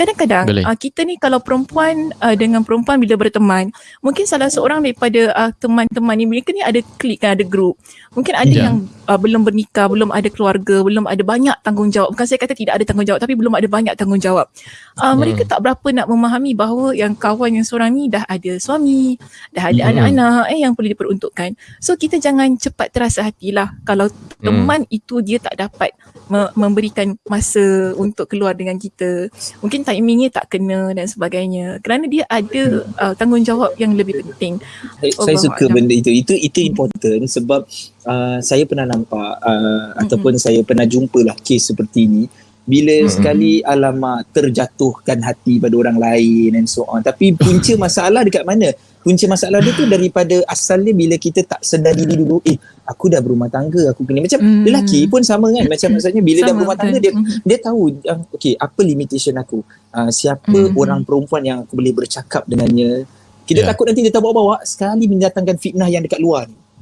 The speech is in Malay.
kadang-kadang uh, kita ni kalau perempuan uh, dengan perempuan bila berteman mungkin salah seorang daripada uh, teman-teman ni mereka ni ada klik kan ada grup mungkin ada yeah. yang uh, belum bernikah belum ada keluarga belum ada banyak tanggungjawab bukan saya kata tidak ada tanggungjawab tapi belum ada banyak tanggungjawab uh, hmm. mereka tak berapa nak memahami bahawa yang kawan yang seorang ni dah ada suami dah ada hmm. anak-anak eh yang perlu diperuntukkan so kita jangan cepat terasa hatilah kalau hmm. teman itu dia tak dapat me- memberikan masa untuk keluar dengan kita mungkin timingnya tak kena dan sebagainya. Kerana dia ada uh, tanggungjawab yang lebih penting. Saya, saya suka benda itu. Itu itu important sebab uh, saya pernah nampak uh, mm-hmm. ataupun saya pernah jumpa lah kes seperti ini bila mm-hmm. sekali alamak terjatuhkan hati pada orang lain and so on tapi punca masalah dekat mana punca masalah dia tu daripada asalnya bila kita tak sedar diri dulu eh aku dah berumah tangga aku kena macam mm. lelaki pun sama kan macam maksudnya bila sama, dah berumah tangga dia dia tahu uh, okey apa limitation aku uh, siapa mm. orang perempuan yang aku boleh bercakap dengannya kita yeah. takut nanti dia tak bawa-bawa sekali mendatangkan fitnah yang dekat luar ni